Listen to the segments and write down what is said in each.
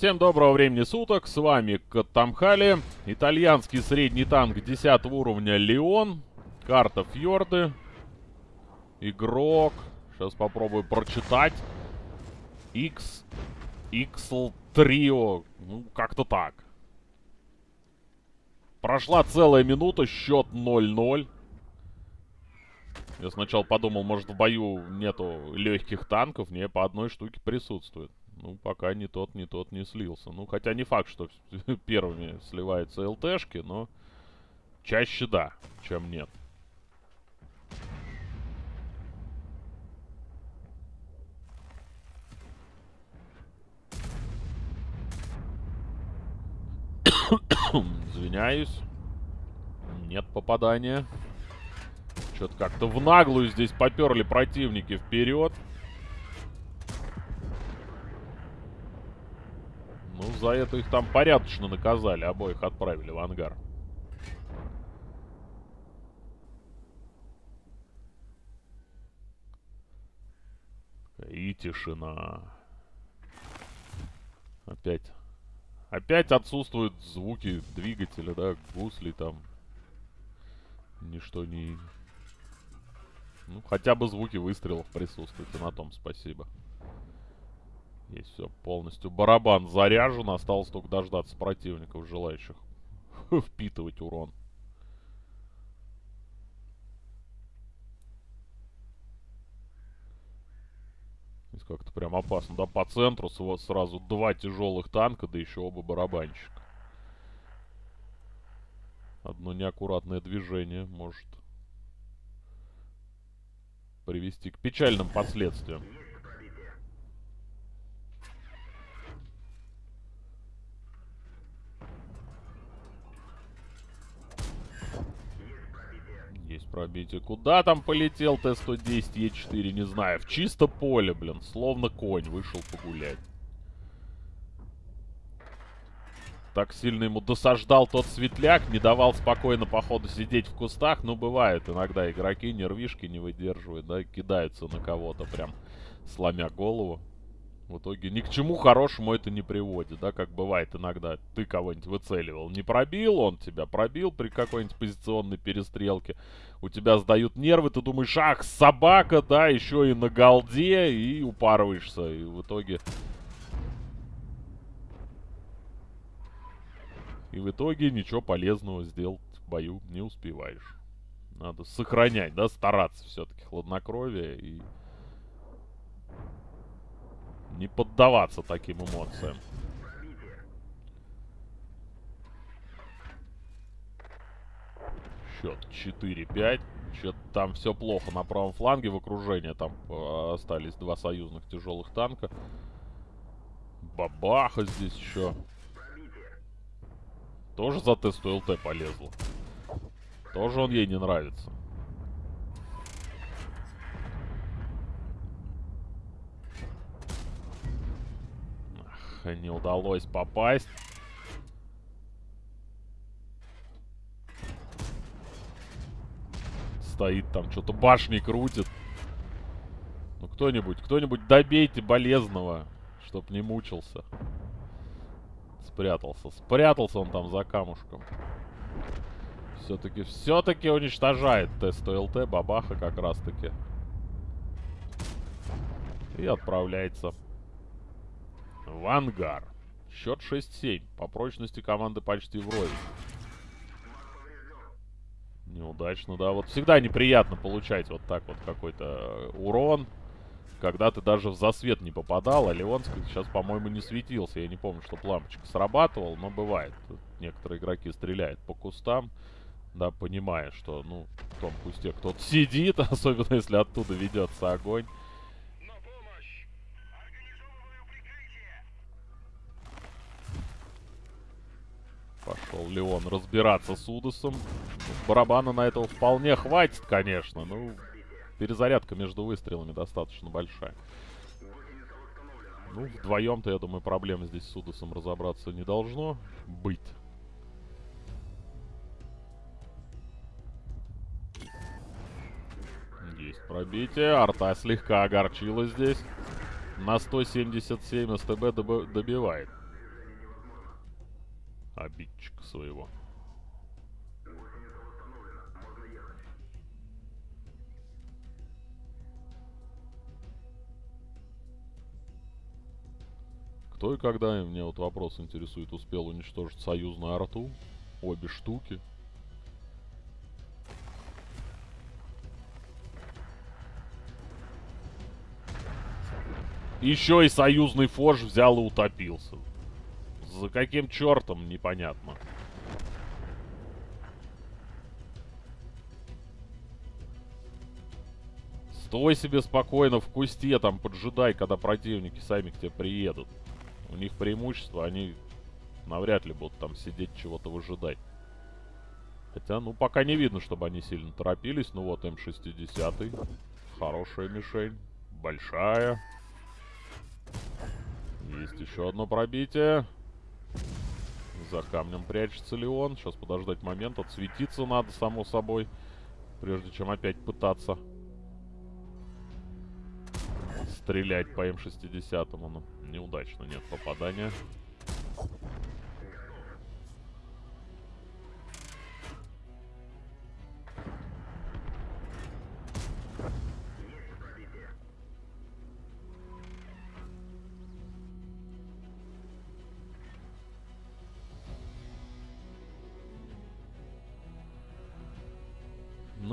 Всем доброго времени суток, с вами Катамхали, итальянский средний танк 10 уровня Леон, карта Фьорды, игрок, сейчас попробую прочитать, X, XL Trio, ну как-то так. Прошла целая минута, счет 0-0. Я сначала подумал, может в бою нету легких танков, не, по одной штуке присутствует. Ну, пока ни тот, ни тот не слился. Ну, хотя не факт, что первыми сливаются ЛТшки, но чаще да, чем нет. Извиняюсь. Нет попадания. Что-то как-то в наглую здесь поперли противники вперед. Ну, за это их там порядочно наказали. Обоих отправили в ангар. И тишина. Опять. Опять отсутствуют звуки двигателя, да, гусли там. Ничто не... Ну, хотя бы звуки выстрелов присутствуют, и на том спасибо. Есть все полностью. Барабан заряжен. Осталось только дождаться противников, желающих впитывать урон. Как-то прям опасно. Да, по центру сразу два тяжелых танка, да еще оба барабанщика. Одно неаккуратное движение может привести к печальным последствиям. Пробитие. Куда там полетел Т-110 Е4, не знаю. В чисто поле, блин. Словно конь вышел погулять. Так сильно ему досаждал тот светляк, не давал спокойно, походу, сидеть в кустах. Ну, бывает, иногда игроки нервишки не выдерживают, да, кидаются на кого-то прям, сломя голову. В итоге ни к чему хорошему это не приводит, да, как бывает иногда. Ты кого-нибудь выцеливал, не пробил, он тебя пробил при какой-нибудь позиционной перестрелке. У тебя сдают нервы, ты думаешь, ах, собака, да, еще и на голде, и упарываешься. И в итоге... И в итоге ничего полезного сделать в бою не успеваешь. Надо сохранять, да, стараться все-таки хладнокровие и не поддаваться таким эмоциям. Счет 4-5. Что-то там все плохо на правом фланге в окружении. Там э, остались два союзных тяжелых танка. Бабаха здесь еще. Тоже за тесту ЛТ полезла. Тоже он ей не нравится. Не удалось попасть. Стоит там, что-то башни крутит. Ну, кто-нибудь, кто-нибудь добейте болезного, чтоб не мучился. Спрятался. Спрятался он там за камушком. Все-таки, все-таки уничтожает тест ЛТ, бабаха как раз-таки. И отправляется в ангар. Счет 6-7. По прочности команды почти вровень. Неудачно, да. Вот всегда неприятно получать вот так вот какой-то урон. Когда ты даже в засвет не попадал. А Леонский сейчас, по-моему, не светился. Я не помню, что лампочка срабатывал, но бывает. Некоторые игроки стреляют по кустам. Да, понимая, что, ну, в том кусте кто-то сидит, особенно если оттуда ведется огонь. Пошел Леон разбираться с Удосом. Барабана на этого вполне хватит, конечно. Ну, перезарядка между выстрелами достаточно большая. Ну, вдвоем-то, я думаю, проблем здесь с Удосом разобраться не должно быть. Есть пробитие. Арта слегка огорчила здесь. На 177 СТБ добивает. Обидчика своего. Кто и когда, мне вот вопрос интересует, успел уничтожить союзную арту? Обе штуки. Еще и союзный форж взял и утопился. За каким чертом, непонятно. Стой себе спокойно в кусте, там поджидай, когда противники сами к тебе приедут. У них преимущество, они навряд ли будут там сидеть чего-то выжидать. Хотя, ну, пока не видно, чтобы они сильно торопились. Ну вот, М60. Хорошая мишень. Большая. Есть еще одно пробитие. За камнем прячется ли он? Сейчас подождать момент. Отсветиться надо, само собой. Прежде чем опять пытаться стрелять по М60. Ну, неудачно, нет попадания.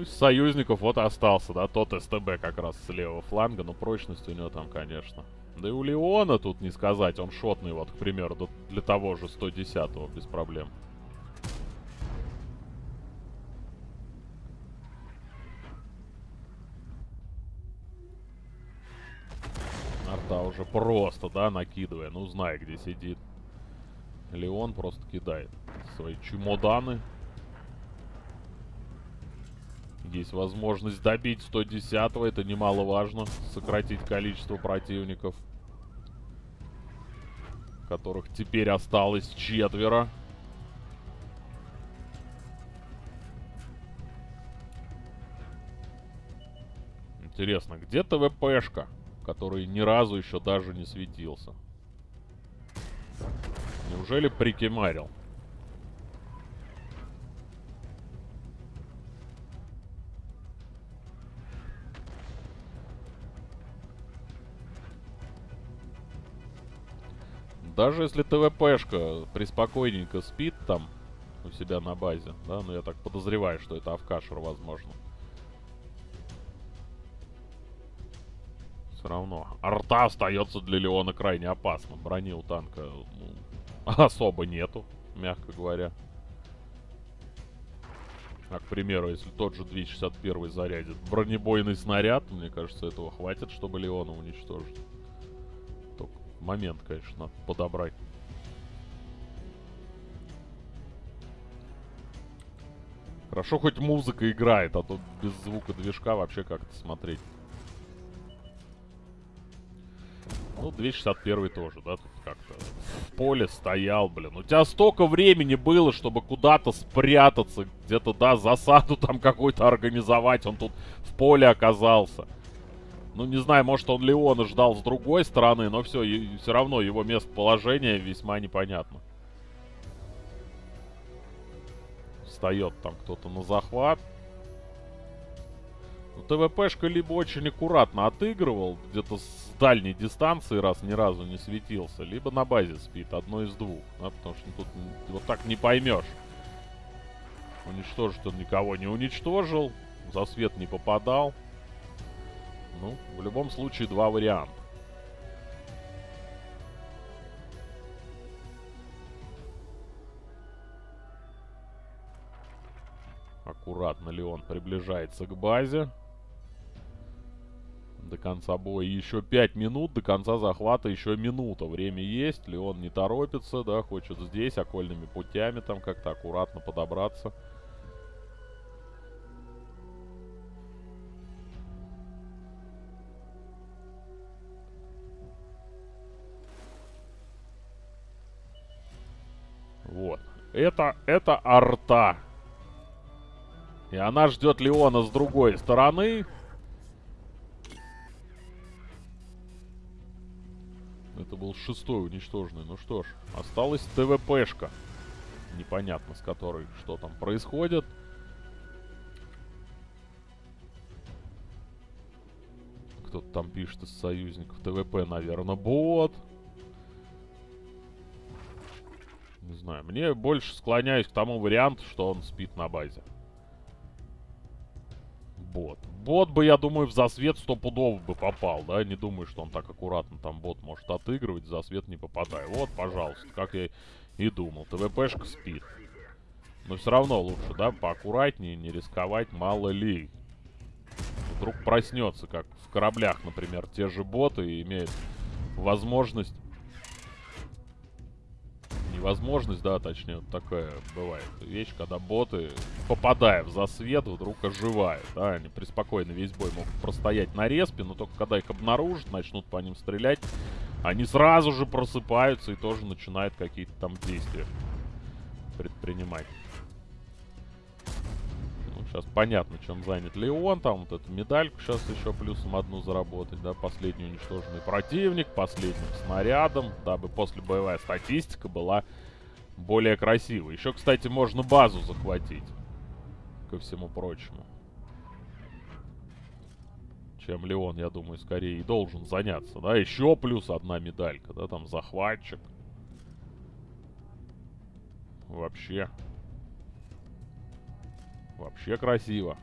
Ну, из союзников вот остался, да, тот СТБ как раз с левого фланга, но прочность у него там, конечно. Да и у Леона тут не сказать, он шотный, вот, к примеру, для того же 110-го, без проблем. Арта уже просто, да, накидывая, ну, зная, где сидит. Леон просто кидает свои чемоданы. Есть возможность добить 110-го, это немаловажно. Сократить количество противников. Которых теперь осталось четверо. Интересно, где ТВПшка, который ни разу еще даже не светился? Неужели прикимарил? Даже если ТВПшка приспокойненько спит там у себя на базе, да, ну я так подозреваю, что это Авкашер, возможно. Все равно. Арта остается для Леона крайне опасным. Брони у танка ну, особо нету, мягко говоря. А, к примеру, если тот же 261 зарядит бронебойный снаряд, мне кажется, этого хватит, чтобы Леона уничтожить момент, конечно, подобрать. Хорошо, хоть музыка играет, а то без звука движка вообще как-то смотреть. Ну, 261 тоже, да, тут как-то в поле стоял, блин. У тебя столько времени было, чтобы куда-то спрятаться, где-то, да, засаду там какую-то организовать. Он тут в поле оказался. Ну, не знаю, может он Леона ждал с другой стороны, но все, все равно его местоположение весьма непонятно. Встает там кто-то на захват. Ну, ТВПшка либо очень аккуратно отыгрывал, где-то с дальней дистанции, раз ни разу не светился, либо на базе спит, одно из двух. Да, потому что тут вот так не поймешь. Уничтожить он никого не уничтожил, за свет не попадал. Ну, в любом случае, два варианта. Аккуратно Леон приближается к базе. До конца боя еще 5 минут, до конца захвата еще минута. Время есть, Леон не торопится, да, хочет здесь окольными путями там как-то аккуратно подобраться. Это, это арта. И она ждет Леона с другой стороны. Это был шестой уничтоженный. Ну что ж, осталась ТВПшка. непонятно с которой что там происходит. Кто-то там пишет из союзников. ТВП, наверное, бот. Не знаю. Мне больше склоняюсь к тому варианту, что он спит на базе. Бот. Бот бы, я думаю, в засвет стопудово бы попал, да? Не думаю, что он так аккуратно там бот может отыгрывать, в засвет не попадая. Вот, пожалуйста, как я и думал. ТВПшка спит. Но все равно лучше, да, поаккуратнее, не рисковать, мало ли. Вдруг проснется, как в кораблях, например, те же боты и имеет возможность невозможность, да, точнее, вот такая бывает вещь, когда боты, попадая в засвет, вдруг оживают, да, они преспокойно весь бой могут простоять на респе, но только когда их обнаружат, начнут по ним стрелять, они сразу же просыпаются и тоже начинают какие-то там действия предпринимать. Сейчас понятно, чем занят Леон. Там вот эту медальку сейчас еще плюсом одну заработать, да, последний уничтоженный противник, последним снарядом, дабы после боевая статистика была более красивой. Еще, кстати, можно базу захватить, ко всему прочему чем Леон, я думаю, скорее и должен заняться, да, еще плюс одна медалька, да, там захватчик. Вообще. Вообще красиво.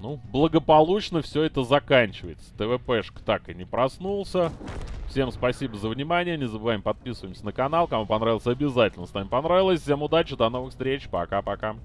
Ну, благополучно все это заканчивается. ТВПшка так и не проснулся. Всем спасибо за внимание. Не забываем подписываться на канал. Кому понравилось, обязательно ставим понравилось. Всем удачи, до новых встреч. Пока-пока.